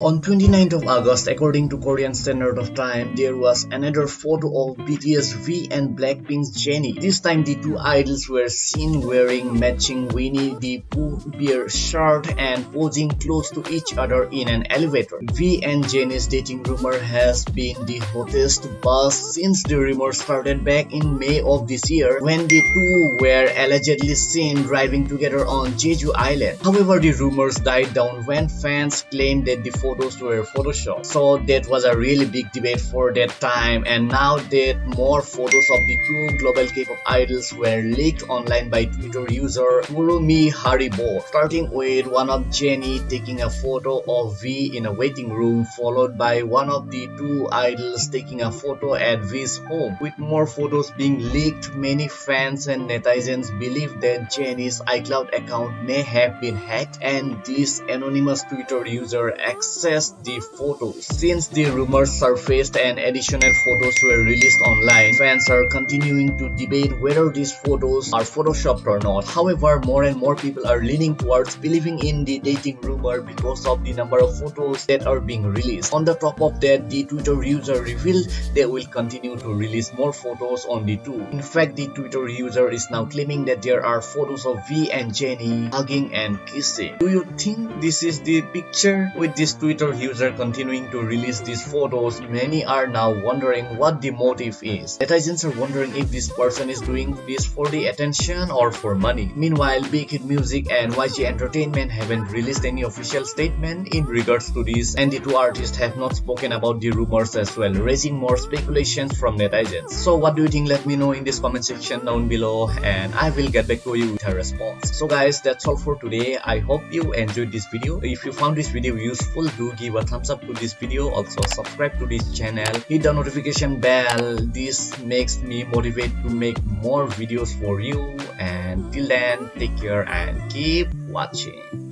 On 29th of August, according to Korean Standard of Time, there was another photo of BTS V and Blackpink's Jennie. This time the two idols were seen wearing matching Winnie the Pooh bear shirt and posing close to each other in an elevator. V and Jennie's dating rumor has been the hottest buzz since the rumor started back in May of this year when the two were allegedly seen driving together on Jeju Island. However, the rumors died down when fans claimed that the photos were photoshopped so that was a really big debate for that time. And now that more photos of the two global k-pop idols were leaked online by twitter user Kurumi Haribo starting with one of Jennie taking a photo of V in a waiting room followed by one of the two idols taking a photo at V's home. With more photos being leaked many fans and netizens believe that Jennie's iCloud account may have been hacked and this anonymous twitter user X access the photos. Since the rumors surfaced and additional photos were released online, fans are continuing to debate whether these photos are photoshopped or not. However, more and more people are leaning towards believing in the dating rumor because of the number of photos that are being released. On the top of that, the Twitter user revealed they will continue to release more photos on the two. In fact, the Twitter user is now claiming that there are photos of V and Jennie hugging and kissing. Do you think this is the picture with this Twitter user continuing to release these photos, many are now wondering what the motive is. Netizens are wondering if this person is doing this for the attention or for money. Meanwhile, Big Hit Music and YG Entertainment haven't released any official statement in regards to this and the two artists have not spoken about the rumors as well, raising more speculations from netizens. So what do you think? Let me know in this comment section down below and I will get back to you with a response. So guys, that's all for today. I hope you enjoyed this video. If you found this video useful, do give a thumbs up to this video. Also subscribe to this channel. Hit the notification bell. This makes me motivate to make more videos for you. And till then take care and keep watching